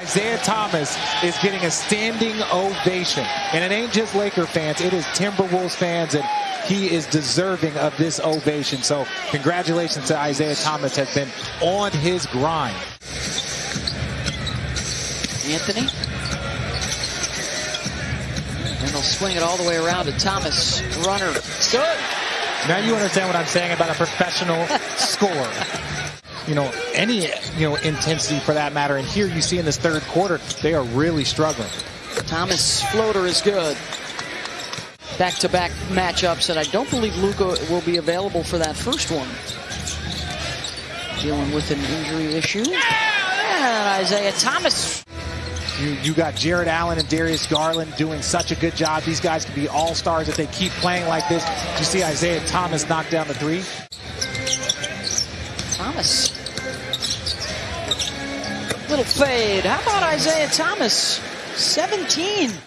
Isaiah Thomas is getting a standing ovation. And it ain't just Laker fans, it is Timberwolves fans, and he is deserving of this ovation. So congratulations to Isaiah Thomas has been on his grind. Anthony. And they'll swing it all the way around to Thomas. Runner. Good. Now you understand what I'm saying about a professional scorer. You know, any, you know, intensity for that matter. And here you see in this third quarter, they are really struggling. Thomas floater is good. Back-to-back matchups, and I don't believe Luka will be available for that first one. Dealing with an injury issue. And Isaiah Thomas. You, you got Jarrett Allen and Darius Garland doing such a good job. These guys can be all-stars if they keep playing like this. You see Isaiah Thomas knock down the three. Thomas. Little fade. How about Isaiah Thomas? 17.